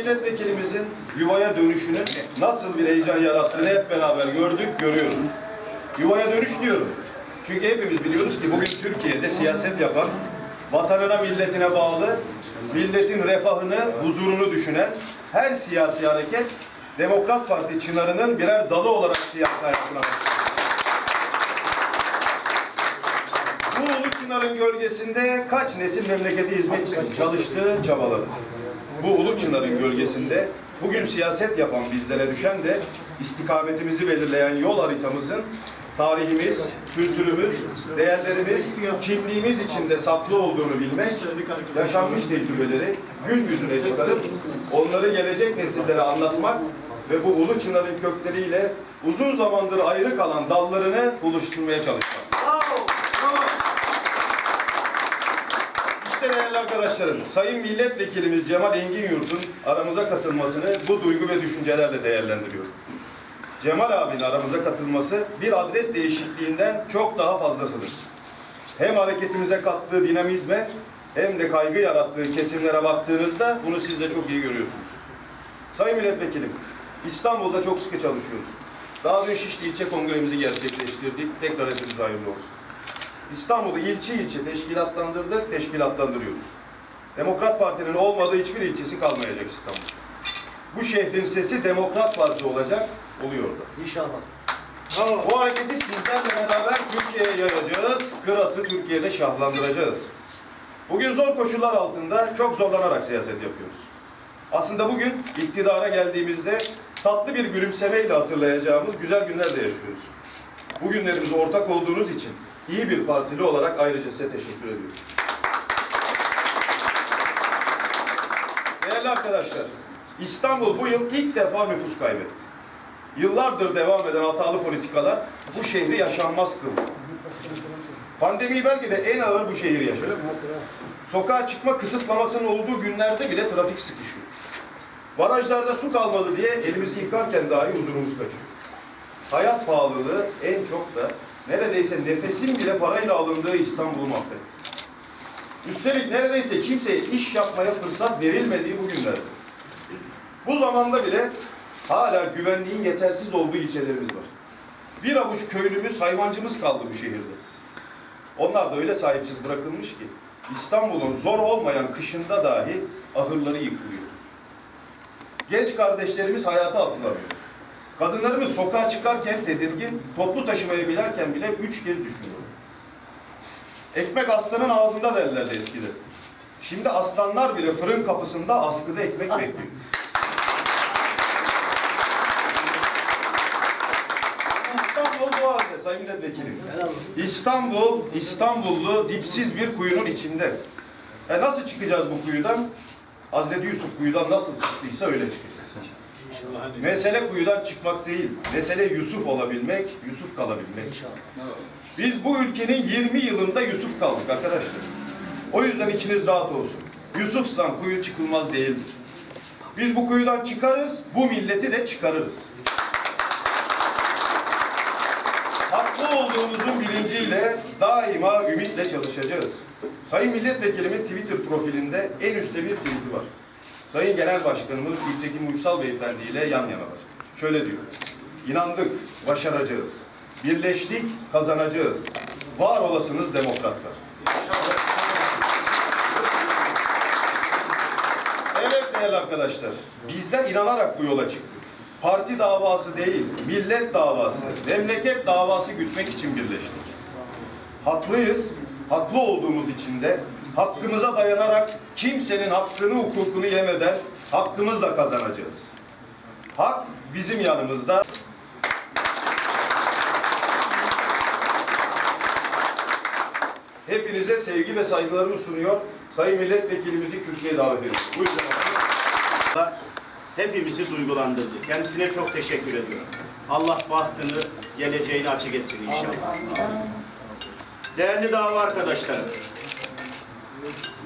milletvekilimizin yuvaya dönüşünün nasıl bir heyecan yarattığını hep beraber gördük, görüyoruz. Yuvaya dönüş diyorum. Çünkü hepimiz biliyoruz ki bugün Türkiye'de siyaset yapan, vatanına, milletine bağlı, milletin refahını, huzurunu düşünen her siyasi hareket Demokrat Parti çınarının birer dalı olarak siyasi hayatına. Bu Ulu Çınar'ın gölgesinde kaç nesil memleketi hizmet için çalıştı, çabaladı. Bu Ulu Çınar'ın gölgesinde bugün siyaset yapan bizlere düşen de istikametimizi belirleyen yol haritamızın tarihimiz, kültürümüz, değerlerimiz, kimliğimiz içinde saklı olduğunu bilmek, yaşanmış tecrübeleri gün yüzüne çıkarıp onları gelecek nesillere anlatmak ve bu Ulu Çınar'ın kökleriyle uzun zamandır ayrı kalan dallarını buluşturmaya çalışmak. İşte değerli arkadaşlarım, Sayın Milletvekilimiz Cemal Engin Yurt'un aramıza katılmasını bu duygu ve düşüncelerle değerlendiriyorum. Cemal abinin aramıza katılması bir adres değişikliğinden çok daha fazlasıdır. Hem hareketimize kattığı dinamizme hem de kaygı yarattığı kesimlere baktığınızda bunu siz de çok iyi görüyorsunuz. Sayın Milletvekilim, İstanbul'da çok sıkı çalışıyoruz. Daha dün Şişli ilçe kongremizi gerçekleştirdik. Tekrar hepinize hayırlı olsun. İstanbul'u ilçe ilçe teşkilatlandırdık, teşkilatlandırıyoruz. Demokrat Parti'nin olmadığı hiçbir ilçesi kalmayacak İstanbul. Bu şehrin sesi Demokrat Parti olacak, oluyor da. İnşallah. Bu hareketi sizlerle beraber Türkiye'ye yayacağız, Kırat'ı Türkiye'de şahlandıracağız. Bugün zor koşullar altında çok zorlanarak siyaset yapıyoruz. Aslında bugün iktidara geldiğimizde tatlı bir gülümsemeyle hatırlayacağımız güzel günler de yaşıyoruz. Bu günlerimize ortak olduğunuz için iyi bir partili olarak ayrıca size teşekkür ediyorum. Değerli arkadaşlar, İstanbul bu yıl ilk defa nüfus kaybetti. Yıllardır devam eden hatalı politikalar bu şehri yaşanmaz kıldı. Pandemiyi belki de en ağır bu şehir yaşadı. Sokağa çıkma kısıtlamasının olduğu günlerde bile trafik sıkışıyor. Barajlarda su kalmadı diye elimizi yıkarken dahi huzurumuz kaçıyor. Hayat pahalılığı en çok da neredeyse nefesin bile parayla alındığı İstanbul'u mahvetti. Üstelik neredeyse kimseye iş yapmaya fırsat verilmediği bu günlerde. Bu zamanda bile hala güvenliğin yetersiz olduğu ilçelerimiz var. Bir avuç köylümüz, hayvancımız kaldı bu şehirde. Onlar da öyle sahipsiz bırakılmış ki İstanbul'un zor olmayan kışında dahi ahırları yıkılıyor. Genç kardeşlerimiz hayata atılamıyor. Kadınlarımız sokağa çıkarken tedirgin, toplu taşımaya binerken bile üç kez düşünüyor. Ekmek aslanın ağzında derlerdi eskiden. Şimdi aslanlar bile fırın kapısında askıda ekmek bekliyor. İstanbul bu halde Sayın Milletvekilim. İstanbul, İstanbullu dipsiz bir kuyunun içinde. E nasıl çıkacağız bu kuyudan? Hazreti Yusuf kuyudan nasıl çıktıysa öyle çıkacağız. Mesele kuyudan çıkmak değil, mesele Yusuf olabilmek, Yusuf kalabilmek. Biz bu ülkenin 20 yılında Yusuf kaldık arkadaşlar. O yüzden içiniz rahat olsun. Yusufsan kuyu çıkılmaz değildir. Biz bu kuyudan çıkarız, bu milleti de çıkarırız. Haklı olduğumuzun bilinciyle daima ümitle çalışacağız. Sayın Milletvekilimin Twitter profilinde en üstte bir tweet'i var. Sayın Genel Başkanımız Gültekin Uysal Beyefendi ile yan yanalar. Şöyle diyor. İnandık, başaracağız. Birleştik, kazanacağız. Var olasınız demokratlar. Evet değerli arkadaşlar, bizler inanarak bu yola çıktık. Parti davası değil, millet davası, memleket davası gütmek için birleştik. Haklıyız, haklı olduğumuz için de hakkımıza dayanarak kimsenin hakkını, hukukunu yemeden hakkımızla kazanacağız. Hak bizim yanımızda. Hepinize sevgi ve saygılarımı sunuyor. Sayın Milletvekilimizi kürsüye davet ediyorum. Buyurun. hepimizi duygulandırdı. Kendisine çok teşekkür ediyorum. Allah bahtını, geleceğini açık etsin inşallah. Değerli dava arkadaşlarım,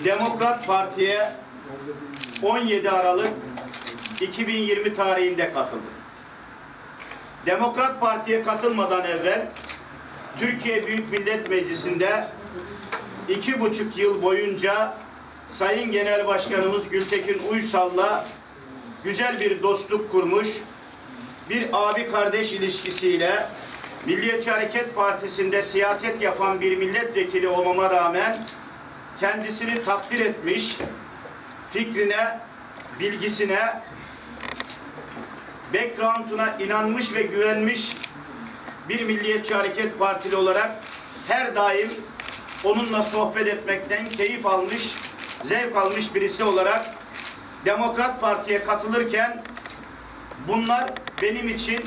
Demokrat Parti'ye 17 Aralık 2020 tarihinde katıldım. Demokrat Parti'ye katılmadan evvel Türkiye Büyük Millet Meclisi'nde iki buçuk yıl boyunca Sayın Genel Başkanımız Gültekin Uysal'la güzel bir dostluk kurmuş, bir abi kardeş ilişkisiyle Milliyetçi Hareket Partisi'nde siyaset yapan bir milletvekili olmama rağmen kendisini takdir etmiş, fikrine, bilgisine, background'una inanmış ve güvenmiş bir Milliyetçi Hareket Partili olarak her daim onunla sohbet etmekten keyif almış, zevk almış birisi olarak Demokrat Parti'ye katılırken bunlar benim için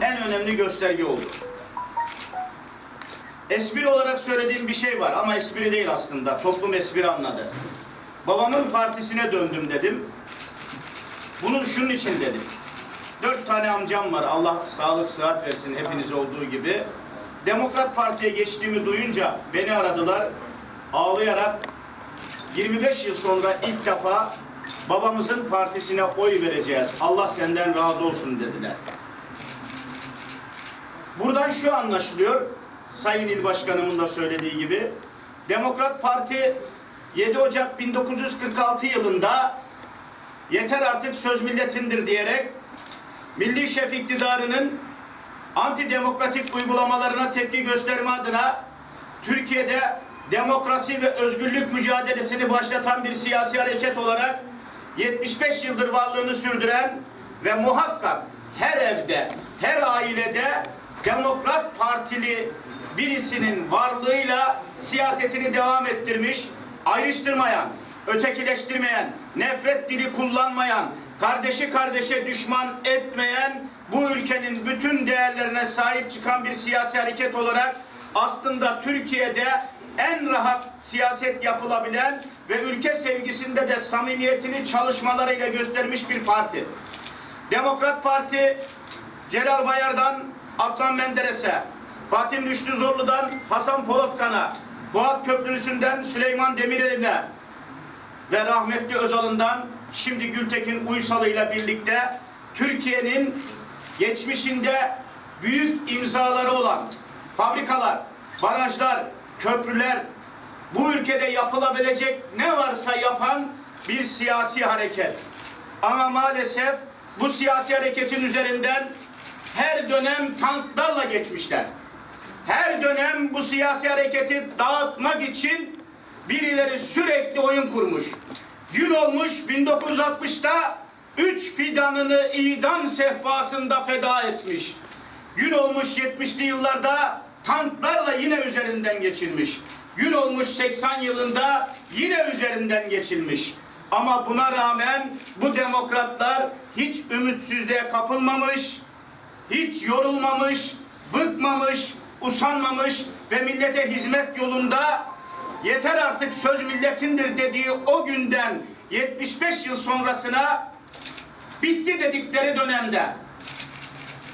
en önemli gösterge oldu. Espri olarak söylediğim bir şey var ama espri değil aslında. Toplum espri anladı. Babamın partisine döndüm dedim. Bunun şunun için dedim. Dört tane amcam var. Allah sağlık sıhhat versin hepiniz olduğu gibi. Demokrat Parti'ye geçtiğimi duyunca beni aradılar. Ağlayarak 25 yıl sonra ilk defa babamızın partisine oy vereceğiz. Allah senden razı olsun dediler. Buradan şu anlaşılıyor. Sayın İl Başkanımın da söylediği gibi. Demokrat Parti 7 Ocak 1946 yılında yeter artık söz milletindir diyerek Milli Şef iktidarının antidemokratik uygulamalarına tepki gösterme adına Türkiye'de demokrasi ve özgürlük mücadelesini başlatan bir siyasi hareket olarak 75 yıldır varlığını sürdüren ve muhakkak her evde, her ailede Demokrat Partili birisinin varlığıyla siyasetini devam ettirmiş, ayrıştırmayan, ötekileştirmeyen, nefret dili kullanmayan, kardeşi kardeşe düşman etmeyen, bu ülkenin bütün değerlerine sahip çıkan bir siyasi hareket olarak aslında Türkiye'de en rahat siyaset yapılabilen ve ülke sevgisinde de samimiyetini çalışmalarıyla göstermiş bir parti. Demokrat Parti Celal Bayar'dan Adnan Menderes'e, Fatih Rüştü Zorlu'dan Hasan Polatkan'a, Fuat Köprülüsü'nden Süleyman Demirel'ine ve rahmetli Özal'ından şimdi Gültekin Uysal'ıyla birlikte Türkiye'nin geçmişinde büyük imzaları olan fabrikalar, barajlar, köprüler, bu ülkede yapılabilecek ne varsa yapan bir siyasi hareket. Ama maalesef bu siyasi hareketin üzerinden her dönem tanklarla geçmişler. Her dönem bu siyasi hareketi dağıtmak için birileri sürekli oyun kurmuş. Gün olmuş 1960'ta üç fidanını idam sehpasında feda etmiş. Gün olmuş 70'li yıllarda tanklarla yine üzerinden geçilmiş. Gün olmuş 80 yılında yine üzerinden geçilmiş. Ama buna rağmen bu demokratlar hiç ümitsizliğe kapılmamış, hiç yorulmamış, bıkmamış, usanmamış ve millete hizmet yolunda yeter artık söz milletindir dediği o günden 75 yıl sonrasına bitti dedikleri dönemde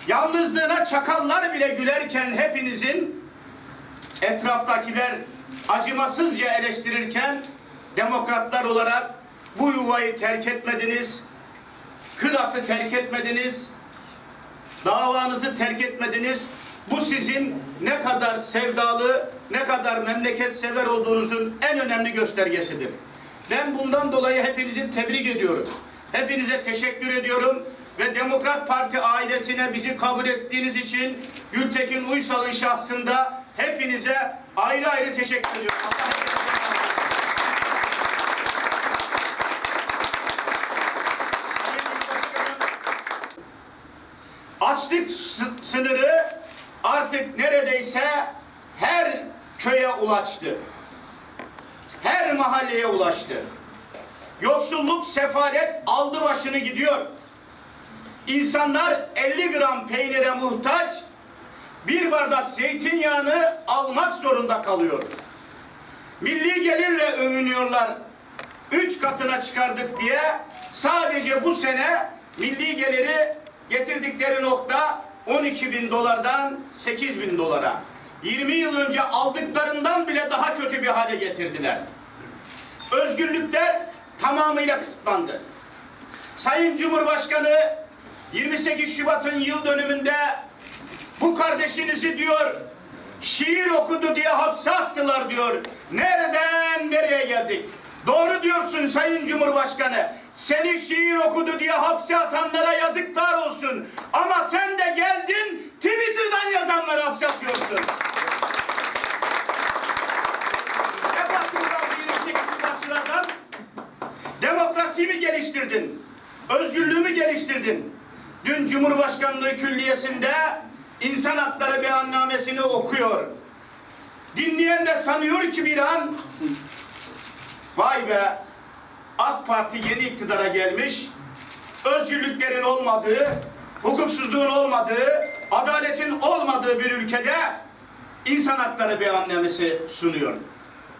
yalnızlığına çakallar bile gülerken hepinizin etraftakiler acımasızca eleştirirken demokratlar olarak bu yuvayı terk etmediniz, kıratı terk etmediniz, davanızı terk etmediniz. Bu sizin ne kadar sevdalı, ne kadar memleket sever olduğunuzun en önemli göstergesidir. Ben bundan dolayı hepinizi tebrik ediyorum. Hepinize teşekkür ediyorum ve Demokrat Parti ailesine bizi kabul ettiğiniz için Gültekin Uysal'ın şahsında hepinize ayrı ayrı teşekkür ediyorum. Açlık sı- sınırı artık neredeyse her köye ulaştı. Her mahalleye ulaştı. Yoksulluk, sefalet aldı başını gidiyor. İnsanlar 50 gram peynire muhtaç, bir bardak zeytinyağını almak zorunda kalıyor. Milli gelirle övünüyorlar. Üç katına çıkardık diye sadece bu sene milli geliri getirdikleri nokta 12 bin dolardan 8 bin dolara. 20 yıl önce aldıklarından bile daha kötü bir hale getirdiler. Özgürlükler tamamıyla kısıtlandı. Sayın Cumhurbaşkanı 28 Şubat'ın yıl dönümünde bu kardeşinizi diyor şiir okudu diye hapse attılar diyor. Nereden geldik? Doğru diyorsun Sayın Cumhurbaşkanı. Seni şiir okudu diye hapse atanlara yazıklar olsun. Ama sen de geldin Twitter'dan yazanları hapse atıyorsun. Ne baktın ben 28 Şubatçılardan? Demokrasiyi mi geliştirdin? Özgürlüğümü geliştirdin. Dün Cumhurbaşkanlığı Külliyesi'nde insan hakları beyannamesini okuyor. Dinleyen de sanıyor ki bir an vay be AK Parti yeni iktidara gelmiş. Özgürlüklerin olmadığı, hukuksuzluğun olmadığı, adaletin olmadığı bir ülkede insan hakları beyannamesi sunuyor.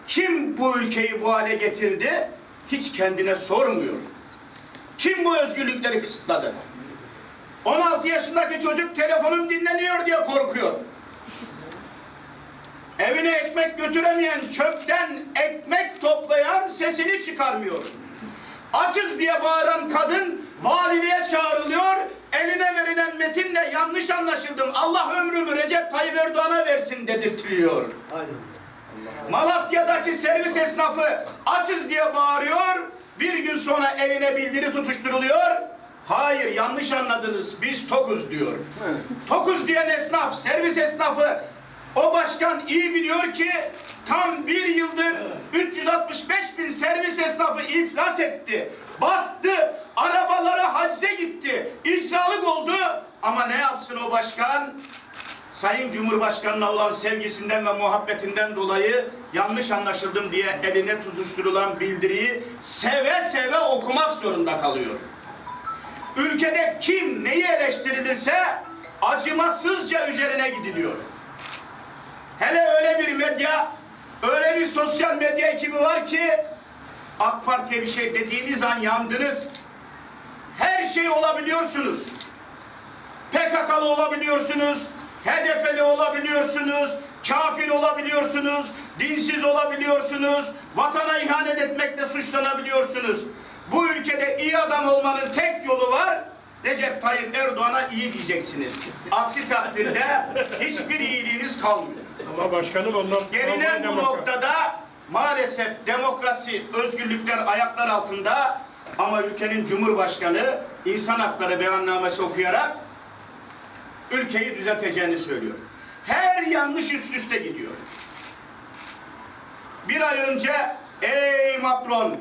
Kim bu ülkeyi bu hale getirdi? Hiç kendine sormuyor. Kim bu özgürlükleri kısıtladı? 16 yaşındaki çocuk telefonum dinleniyor diye korkuyor. Evine ekmek götüremeyen çöpten ekmek toplayan sesini çıkarmıyor. Açız diye bağıran kadın valiliğe çağrılıyor. Eline verilen metinle yanlış anlaşıldım. Allah ömrümü Recep Tayyip Erdoğan'a versin dedirtiliyor. Malatya'daki servis esnafı açız diye bağırıyor. Bir gün sonra eline bildiri tutuşturuluyor. Hayır yanlış anladınız biz tokuz diyor. Tokuz diyen esnaf, servis esnafı o başkan iyi biliyor ki tam bir yıldır 365 bin servis esnafı iflas etti. Battı. Arabaları hacize gitti. İcralık oldu. Ama ne yapsın o başkan? Sayın Cumhurbaşkanı'na olan sevgisinden ve muhabbetinden dolayı yanlış anlaşıldım diye eline tutuşturulan bildiriyi seve seve okumak zorunda kalıyor. Ülkede kim neyi eleştirilirse acımasızca üzerine gidiliyor. Hele öyle bir medya, öyle bir sosyal medya ekibi var ki AK Parti'ye bir şey dediğiniz an yandınız. Her şey olabiliyorsunuz. PKK'lı olabiliyorsunuz, HDP'li olabiliyorsunuz, kafir olabiliyorsunuz, dinsiz olabiliyorsunuz, vatana ihanet etmekle suçlanabiliyorsunuz. Bu ülkede iyi adam olmanın tek yolu var. Recep Tayyip Erdoğan'a iyi diyeceksiniz. Aksi takdirde hiçbir iyiliğiniz kalmıyor. Ama başkanım onlar Gelinen bu noktada maalesef demokrasi, özgürlükler ayaklar altında ama ülkenin cumhurbaşkanı insan hakları beyannamesi okuyarak ülkeyi düzelteceğini söylüyor. Her yanlış üst üste gidiyor. Bir ay önce ey Macron,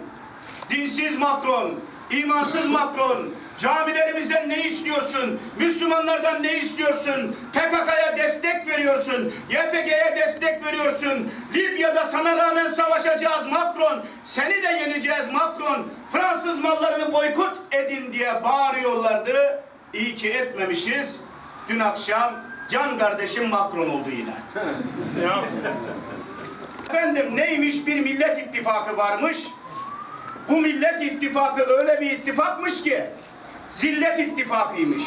dinsiz Macron, imansız Macron, camilerimizden ne istiyorsun? Müslümanlardan ne istiyorsun? PKK'ya destek veriyorsun, YPG'ye destek veriyorsun. Libya'da sana rağmen savaşacağız Macron, seni de yeneceğiz Macron. Fransız mallarını boykot edin diye bağırıyorlardı. İyi ki etmemişiz. Dün akşam can kardeşim Macron oldu yine. Efendim neymiş bir millet ittifakı varmış. Bu millet ittifakı öyle bir ittifakmış ki zillet ittifakıymış.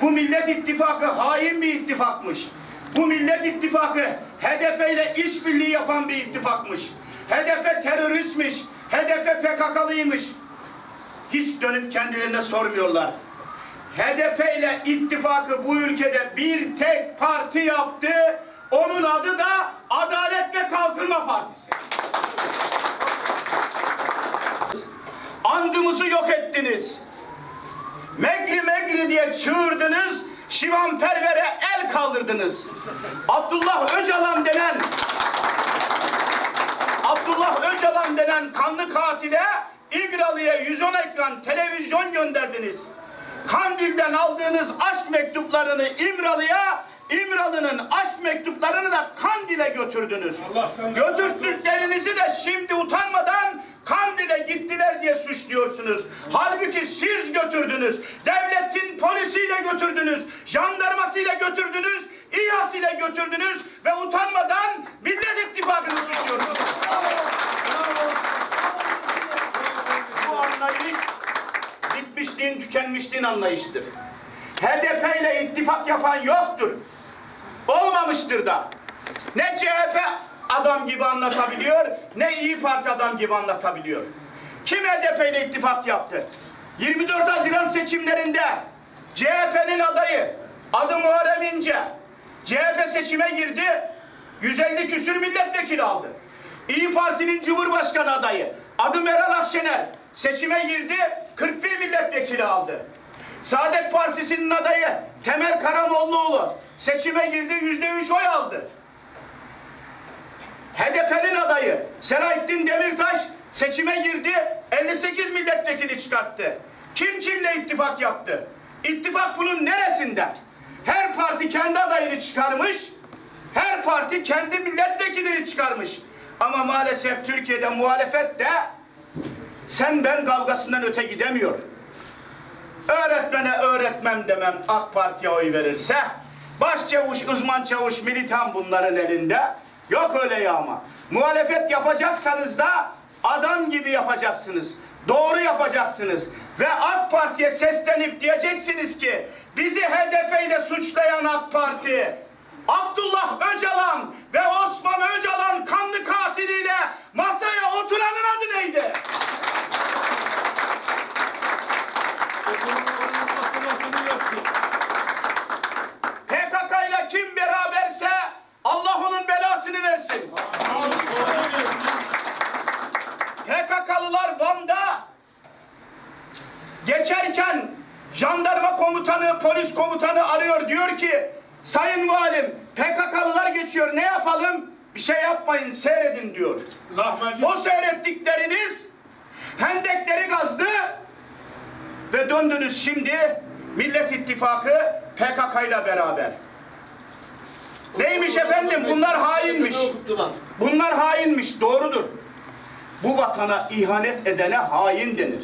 Bu millet ittifakı hain bir ittifakmış. Bu millet ittifakı HDP ile işbirliği yapan bir ittifakmış. HDP teröristmiş. HDP PKK'lıymış. Hiç dönüp kendilerine sormuyorlar. HDP ile ittifakı bu ülkede bir tek parti yaptı. Onun adı da Adalet ve Kalkınma Partisi. Andımızı yok ettiniz. Megri megri diye çığırdınız. Şivan Perver'e el kaldırdınız. Abdullah Öcalan denen Abdullah Öcalan denen kanlı katile İmralı'ya 110 ekran televizyon gönderdiniz. Kandil'den aldığınız aşk mektuplarını İmralı'ya, İmralı'nın aşk mektuplarını da Kandil'e götürdünüz. Götürdüklerinizi de şimdi utanmadan Kandil'e gittiler diye suçluyorsunuz. Halbuki siz götürdünüz. Devletin polisiyle götürdünüz. Jandarmasıyla götürdünüz. İHA'sıyla götürdünüz ve utanmadan Millet İttifakı'nı suçluyorsunuz. Bu anlayış bitmişliğin, tükenmişliğin anlayışıdır. HDP ile ittifak yapan yoktur. Olmamıştır da. Ne CHP adam gibi anlatabiliyor, ne İyi Parti adam gibi anlatabiliyor. Kim HDP ile ittifak yaptı? 24 Haziran seçimlerinde CHP'nin adayı adı Muharrem İnce CHP seçime girdi 150 küsür milletvekili aldı. İyi Parti'nin Cumhurbaşkanı adayı Adı Meral Akşener. Seçime girdi, 41 milletvekili aldı. Saadet Partisi'nin adayı Temel Karamollaoğlu seçime girdi, %3 oy aldı. HDP'nin adayı Selahattin Demirtaş seçime girdi, 58 milletvekili çıkarttı. Kim kimle ittifak yaptı? İttifak bunun neresinde? Her parti kendi adayını çıkarmış, her parti kendi milletvekilini çıkarmış. Ama maalesef Türkiye'de muhalefet de sen ben kavgasından öte gidemiyor. Öğretmene öğretmem demem AK Parti'ye oy verirse başçavuş, uzman çavuş, militan bunların elinde. Yok öyle ya ama. Muhalefet yapacaksanız da adam gibi yapacaksınız. Doğru yapacaksınız. Ve AK Parti'ye seslenip diyeceksiniz ki bizi HDP ile suçlayan AK Parti Abdullah Öcalan ve Osman Öcalan kanlı katiliyle masaya oturanın adı neydi? PKK ile kim beraberse Allah onun belasını versin. PKK'lılar Van'da geçerken jandarma komutanı, polis komutanı arıyor diyor ki Sayın Valim PKK'lılar geçiyor ne yapalım? Bir şey yapmayın seyredin diyor. Lahmacun. O seyrettikleriniz hendekleri gazdı ve döndünüz şimdi Millet İttifakı PKK ile beraber. Neymiş efendim? Bunlar hainmiş. Bunlar hainmiş. Doğrudur. Bu vatana ihanet edene hain denir.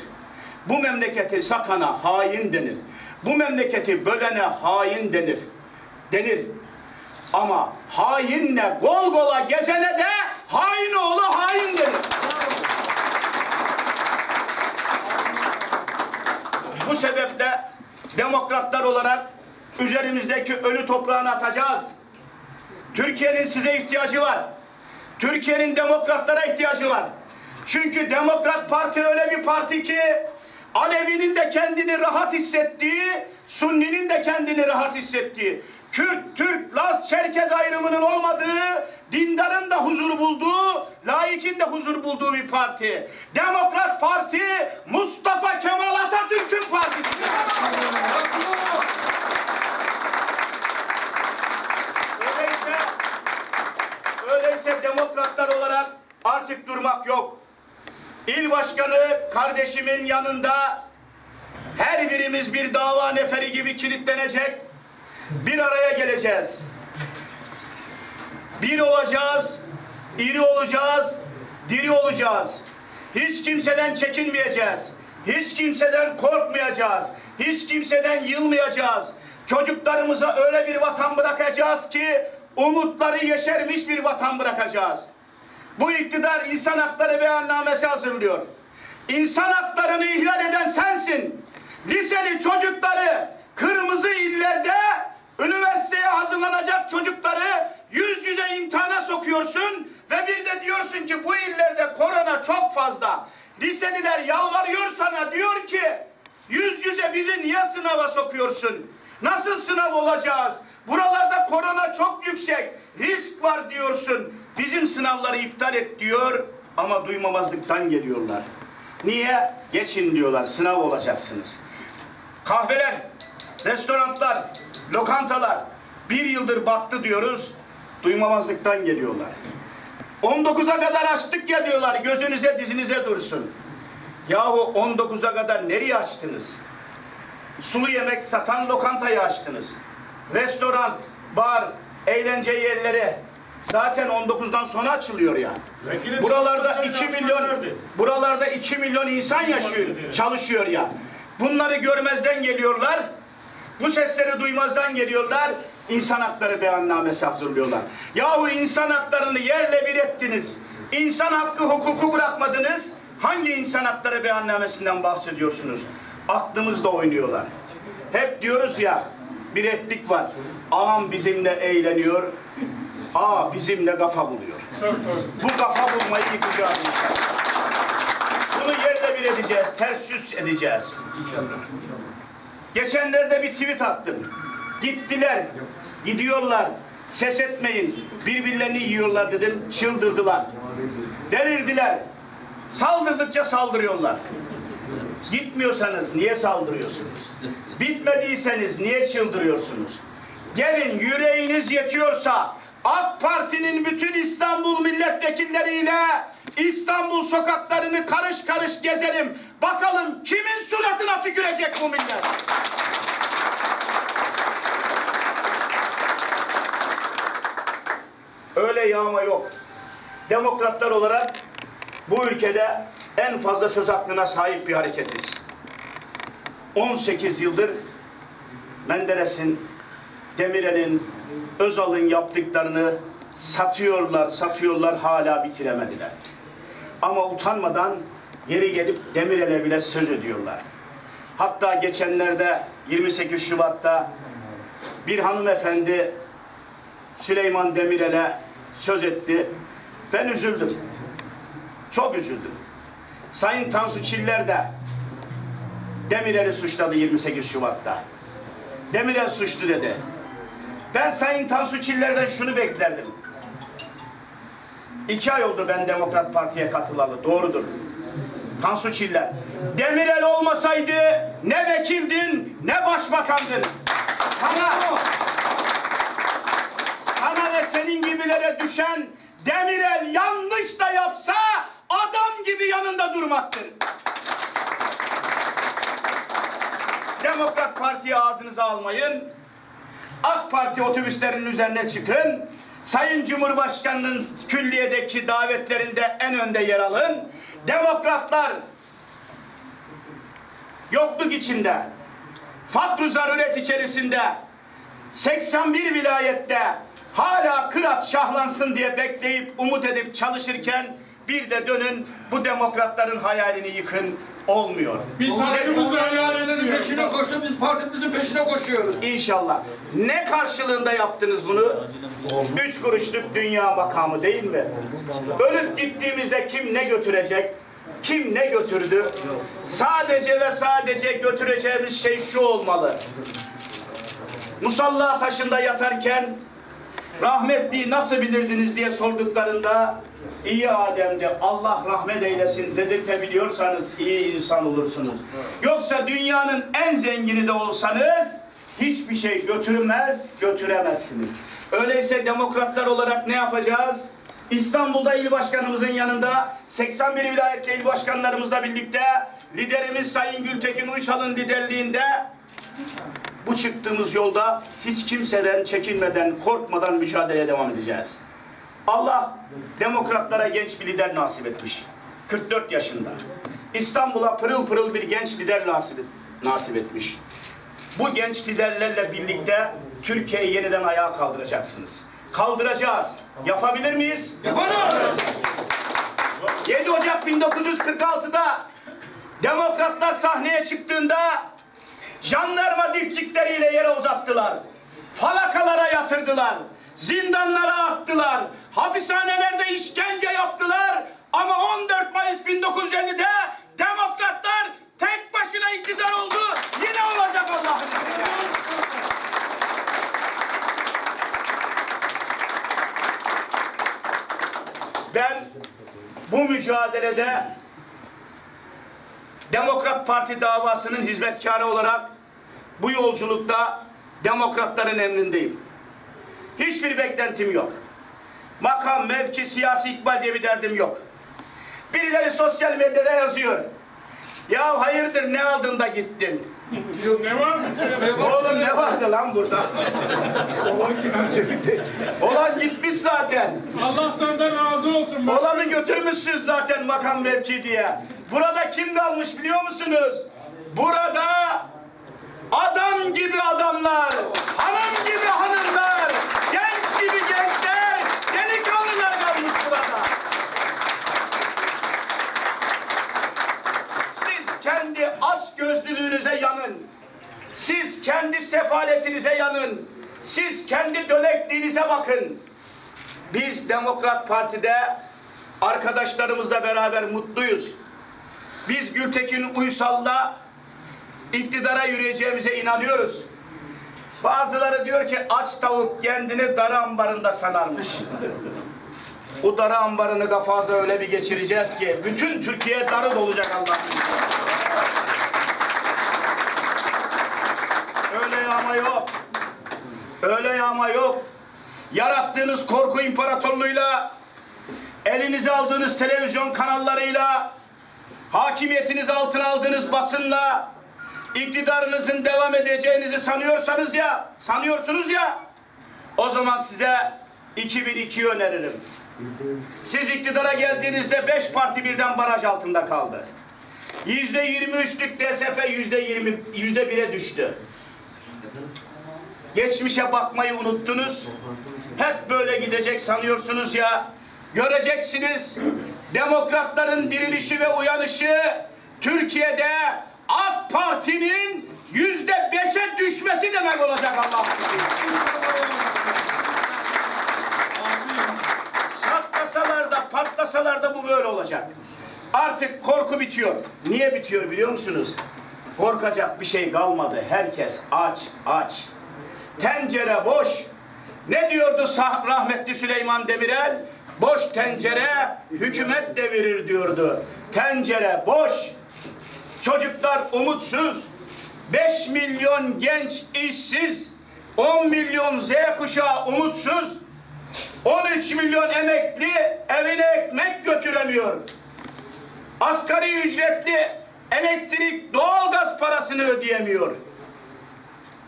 Bu memleketi satana hain denir. Bu memleketi bölene hain denir. Denir. Ama hainle gol gola gezene de hain oğlu hain denir. Bu sebeple demokratlar olarak üzerimizdeki ölü toprağını atacağız. Türkiye'nin size ihtiyacı var. Türkiye'nin demokratlara ihtiyacı var. Çünkü Demokrat Parti öyle bir parti ki Alevi'nin de kendini rahat hissettiği, Sunni'nin de kendini rahat hissettiği, Kürt, Türk, Laz, Çerkez ayrımının olmadığı, dindarın da huzur bulduğu, laikin de huzur bulduğu bir parti. Demokrat Parti Mustafa Kemal Atatürk'ün partisidir. Öyleyse, öyleyse demokratlar olarak artık durmak yok. İl başkanı kardeşimin yanında her birimiz bir dava neferi gibi kilitlenecek. Bir araya geleceğiz. Bir olacağız, iri olacağız, diri olacağız. Hiç kimseden çekinmeyeceğiz. Hiç kimseden korkmayacağız. Hiç kimseden yılmayacağız. Çocuklarımıza öyle bir vatan bırakacağız ki umutları yeşermiş bir vatan bırakacağız. Bu iktidar insan hakları beyannamesi hazırlıyor. İnsan haklarını ihlal eden sensin. Liseli çocukları kırmızı illerde üniversiteye hazırlanacak çocukları yüz yüze imtihana sokuyorsun ve bir de diyorsun ki bu illerde korona çok fazla. Liseliler yalvarıyor sana diyor ki yüz yüze bizi niye sınava sokuyorsun? Nasıl sınav olacağız? Buralarda korona çok yüksek. Risk var diyorsun. Bizim sınavları iptal et diyor ama duymamazlıktan geliyorlar. Niye? Geçin diyorlar. Sınav olacaksınız. Kahveler, restoranlar, lokantalar bir yıldır battı diyoruz. Duymamazlıktan geliyorlar. 19'a kadar açtık ya diyorlar. Gözünüze dizinize dursun. Yahu 19'a kadar nereye açtınız? Sulu yemek satan lokantayı açtınız. Restoran, bar, eğlence yerleri zaten 19'dan sonra açılıyor ya. Vekilim, Buralarda sen 2 lansman milyon buralarda 2 milyon insan yaşıyor, çalışıyor ya. Bunları görmezden geliyorlar. Bu sesleri duymazdan geliyorlar. İnsan hakları beyannamesi hazırlıyorlar. Yahu insan haklarını yerle bir ettiniz. İnsan hakkı hukuku bırakmadınız. Hangi insan hakları beyannamesinden bahsediyorsunuz? Aklımızla oynuyorlar. Hep diyoruz ya bir replik var. Ağam bizimle eğleniyor. Aa bizimle kafa buluyor. Bu kafa bulmayı yıkacağız inşallah. Bunu yerle bir edeceğiz, ters yüz edeceğiz. Geçenlerde bir tweet attım. Gittiler, gidiyorlar, ses etmeyin, birbirlerini yiyorlar dedim, çıldırdılar. Delirdiler. Saldırdıkça saldırıyorlar. Gitmiyorsanız niye saldırıyorsunuz? Bitmediyseniz niye çıldırıyorsunuz? Gelin yüreğiniz yetiyorsa AK Parti'nin bütün İstanbul milletvekilleriyle İstanbul sokaklarını karış karış gezelim. Bakalım kimin suratına tükürecek bu millet? Öyle yağma yok. Demokratlar olarak bu ülkede en fazla söz hakkına sahip bir hareketiz. 18 yıldır Menderes'in, Demirel'in, Özal'ın yaptıklarını satıyorlar, satıyorlar hala bitiremediler. Ama utanmadan yeri gelip Demirel'e bile söz ediyorlar. Hatta geçenlerde 28 Şubat'ta bir hanımefendi Süleyman Demirel'e söz etti. Ben üzüldüm. Çok üzüldüm. Sayın Tansu Çiller de Demirel'i suçladı 28 Şubat'ta. Demirel suçlu dedi. Ben Sayın Tansu Çiller'den şunu beklerdim. İki ay oldu ben Demokrat Parti'ye katılalı. Doğrudur. Tansu Çiller. Demirel olmasaydı ne vekildin ne başbakandın. Sana sana ve senin gibilere düşen Demirel yanlış da yapsa adam gibi yanında durmaktır. Demokrat Parti'yi ağzınıza almayın. AK Parti otobüslerinin üzerine çıkın. Sayın Cumhurbaşkanı'nın külliyedeki davetlerinde en önde yer alın. Demokratlar yokluk içinde, fakr zaruret içerisinde 81 vilayette hala Kırat şahlansın diye bekleyip umut edip çalışırken bir de dönün bu demokratların hayalini yıkın olmuyor. Biz hakkımızı helal Hayallerin peşine etmiyoruz. koştu, biz partimizin peşine koşuyoruz. İnşallah. Ne karşılığında yaptınız bunu? Üç kuruşluk dünya makamı değil mi? Ölüp gittiğimizde kim ne götürecek? Kim ne götürdü? Sadece ve sadece götüreceğimiz şey şu olmalı. Musalla taşında yatarken rahmetliyi nasıl bilirdiniz diye sorduklarında iyi Adem'di Allah rahmet eylesin dedirtebiliyorsanız iyi insan olursunuz. Yoksa dünyanın en zengini de olsanız hiçbir şey götürmez, götüremezsiniz. Öyleyse demokratlar olarak ne yapacağız? İstanbul'da il başkanımızın yanında 81 vilayette il başkanlarımızla birlikte liderimiz Sayın Gültekin Uysal'ın liderliğinde bu çıktığımız yolda hiç kimseden çekinmeden, korkmadan mücadeleye devam edeceğiz. Allah demokratlara genç bir lider nasip etmiş. 44 yaşında. İstanbul'a pırıl pırıl bir genç lider nasip, etmiş. Bu genç liderlerle birlikte Türkiye'yi yeniden ayağa kaldıracaksınız. Kaldıracağız. Yapabilir miyiz? Yaparız! 7 Ocak 1946'da demokratlar sahneye çıktığında jandarma dipçikleriyle yere uzattılar. Falakalara yatırdılar. Zindanlara attılar. Hapishanelerde işkence yaptılar. Ama 14 Mayıs 1950'de demokratlar tek başına iktidar oldu. Yine olacak Allah'ın. Ben bu mücadelede Demokrat Parti davasının hizmetkarı olarak bu yolculukta demokratların emrindeyim. Hiçbir beklentim yok. Makam, mevki, siyasi ikbal diye bir derdim yok. Birileri sosyal medyada yazıyor. Ya hayırdır ne aldın da gittin? Ne var? Oğlum ne vardı lan burada? Olan gitmiş zaten. Allah senden razı olsun. bak. Olanı götürmüşsünüz zaten makam mevki diye. Burada kim kalmış biliyor musunuz? Burada adam gibi adamlar, hanım gibi hanımlar, genç gibi gençler, delikanlılar kalmış burada. Siz kendi aç gözlülüğünüze yanın. Siz kendi sefaletinize yanın. Siz kendi dönekliğinize bakın. Biz Demokrat Parti'de arkadaşlarımızla beraber mutluyuz. Biz Gültekin Uysal'la iktidara yürüyeceğimize inanıyoruz. Bazıları diyor ki aç tavuk kendini dar ambarında sanarmış. O darı ambarını kafaza öyle bir geçireceğiz ki bütün Türkiye darı dolacak izniyle. Öyle yağma yok. Öyle yağma yok. Yarattığınız korku imparatorluğuyla, elinize aldığınız televizyon kanallarıyla, hakimiyetinizi altına aldığınız basınla, iktidarınızın devam edeceğinizi sanıyorsanız ya, sanıyorsunuz ya, o zaman size 2002 öneririm. Siz iktidara geldiğinizde 5 parti birden baraj altında kaldı. Yüzde 23'lük DSP yüzde 20, yüzde 1'e düştü. Geçmişe bakmayı unuttunuz. Hep böyle gidecek sanıyorsunuz ya. Göreceksiniz. Demokratların dirilişi ve uyanışı Türkiye'de AK Parti'nin yüzde beşe düşmesi demek olacak Allah'ın izniyle. Çatlasalar da patlasalar da bu böyle olacak. Artık korku bitiyor. Niye bitiyor biliyor musunuz? Korkacak bir şey kalmadı. Herkes aç aç. Tencere boş. Ne diyordu rahmetli Süleyman Demirel? Boş tencere hükümet devirir diyordu. Tencere boş. Çocuklar umutsuz. 5 milyon genç işsiz. 10 milyon Z kuşağı umutsuz. 13 milyon emekli evine ekmek götüremiyor. Asgari ücretli elektrik, doğalgaz parasını ödeyemiyor.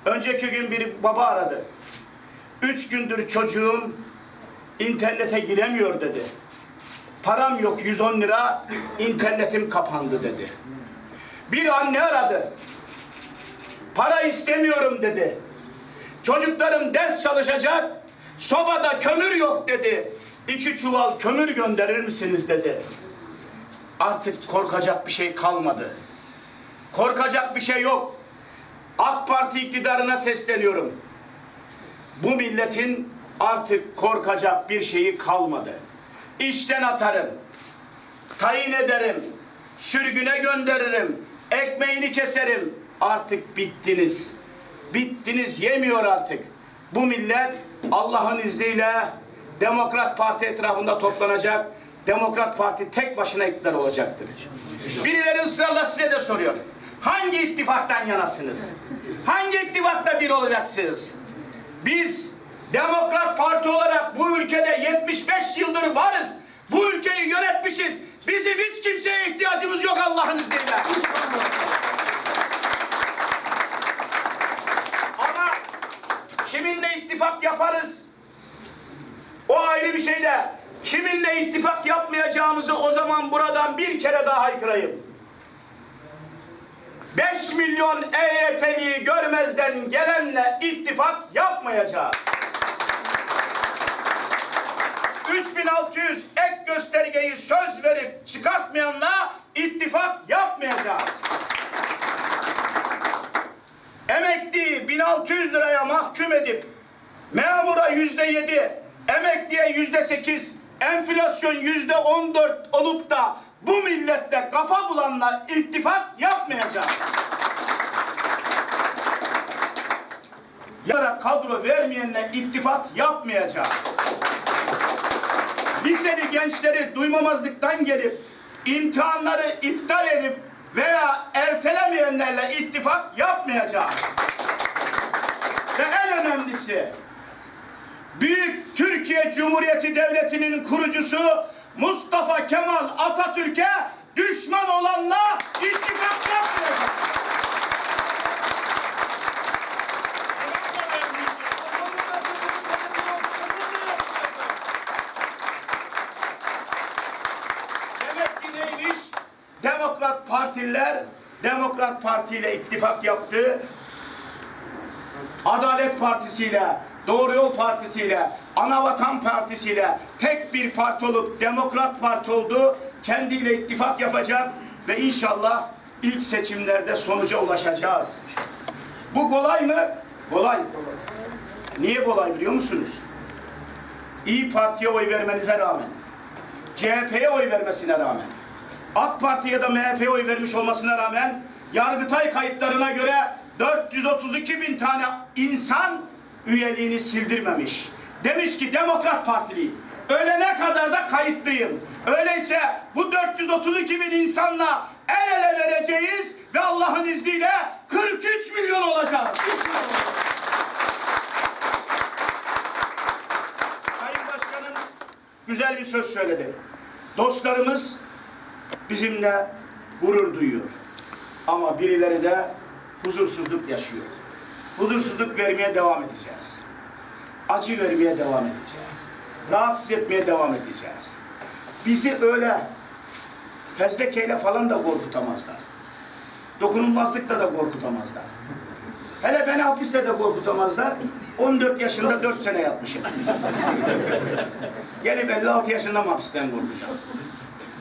Önceki gün bir baba aradı. Üç gündür çocuğum internete giremiyor dedi. Param yok 110 lira, internetim kapandı dedi. Bir anne aradı. Para istemiyorum dedi. Çocuklarım ders çalışacak, sobada kömür yok dedi. İki çuval kömür gönderir misiniz dedi. Artık korkacak bir şey kalmadı. Korkacak bir şey yok. AK Parti iktidarına sesleniyorum. Bu milletin artık korkacak bir şeyi kalmadı. İşten atarım, tayin ederim, sürgüne gönderirim, ekmeğini keserim. Artık bittiniz. Bittiniz yemiyor artık. Bu millet Allah'ın izniyle Demokrat Parti etrafında toplanacak. Demokrat Parti tek başına iktidar olacaktır. Birileri ısrarla size de soruyor. Hangi ittifaktan yanasınız? Hangi ittifakla bir olacaksınız? Biz Demokrat Parti olarak bu ülkede 75 yıldır varız. Bu ülkeyi yönetmişiz. Bizim hiç kimseye ihtiyacımız yok Allah'ın izniyle. Ama kiminle ittifak yaparız? O ayrı bir şey de kiminle ittifak yapmayacağımızı o zaman buradan bir kere daha haykırayım. 5 milyon EYT'liyi görmezden gelenle ittifak yapmayacağız. 3600 ek göstergeyi söz verip çıkartmayanla ittifak yapmayacağız. Emekliyi 1600 liraya mahkum edip memura yüzde yedi, emekliye yüzde sekiz, enflasyon yüzde on dört olup da bu millette kafa bulanla ittifak yapmayacağız. Yara kadro vermeyenle ittifak yapmayacağız. Liseli gençleri duymamazlıktan gelip imtihanları iptal edip veya ertelemeyenlerle ittifak yapmayacağız. Ve en önemlisi Büyük Türkiye Cumhuriyeti Devleti'nin kurucusu Mustafa Kemal Atatürk'e düşman olanla ittifak yapmayacağız. Demek ki neymiş? Demokrat Partililer Demokrat Parti ile ittifak yaptı. Adalet Partisi ile, Doğru Yol Partisi ile, Anavatan Partisi ile tek bir parti olup Demokrat Parti oldu. Kendiyle ittifak yapacak ve inşallah ilk seçimlerde sonuca ulaşacağız. Bu kolay mı? Kolay. Niye kolay biliyor musunuz? İyi Parti'ye oy vermenize rağmen, CHP'ye oy vermesine rağmen, AK Parti ya da MHP'ye oy vermiş olmasına rağmen Yargıtay kayıtlarına göre 432 bin tane insan üyeliğini sildirmemiş. Demiş ki Demokrat Partiliyim. Ölene kadar da kayıtlıyım. Öyleyse bu 432 bin insanla el ele vereceğiz ve Allah'ın izniyle 43 milyon olacağız. Sayın Başkanım güzel bir söz söyledi. Dostlarımız bizimle gurur duyuyor. Ama birileri de huzursuzluk yaşıyor. Huzursuzluk vermeye devam edeceğiz. Acı vermeye devam edeceğiz. Rahatsız etmeye devam edeceğiz. Bizi öyle fezlekeyle falan da korkutamazlar. Dokunulmazlıkla da korkutamazlar. Hele beni hapiste de korkutamazlar. 14 yaşında 4 sene yatmışım. Gelip 56 yaşında mı hapisten korkacağım?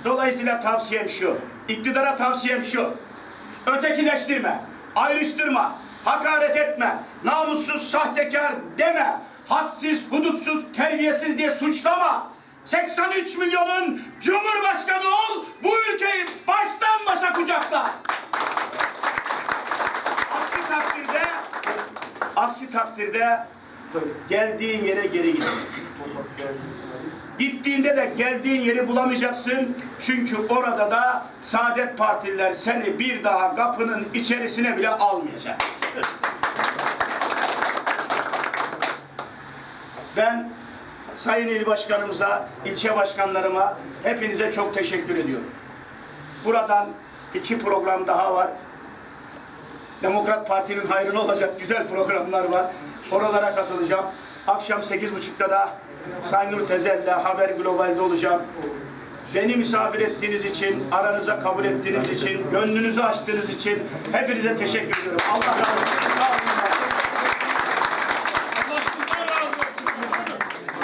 Dolayısıyla tavsiyem şu, iktidara tavsiyem şu. Ötekileştirme, ayrıştırma, hakaret etme, namussuz, sahtekar deme, hadsiz, hudutsuz, terbiyesiz diye suçlama. 83 milyonun cumhurbaşkanı ol, bu ülkeyi baştan başa kucakla. Aksi takdirde, aksi takdirde geldiğin yere geri gideceksin. Gittiğinde de geldiğin yeri bulamayacaksın. Çünkü orada da Saadet Partililer seni bir daha kapının içerisine bile almayacak. Ben Sayın İl Başkanımıza, ilçe başkanlarıma hepinize çok teşekkür ediyorum. Buradan iki program daha var. Demokrat Parti'nin hayrına olacak güzel programlar var. Oralara katılacağım. Akşam 8.30'da da Saynur Tezel'le Haber Global'de olacağım. Beni misafir ettiğiniz için, aranıza kabul ettiğiniz için, gönlünüzü açtığınız için hepinize teşekkür ediyorum. Allah razı olsun.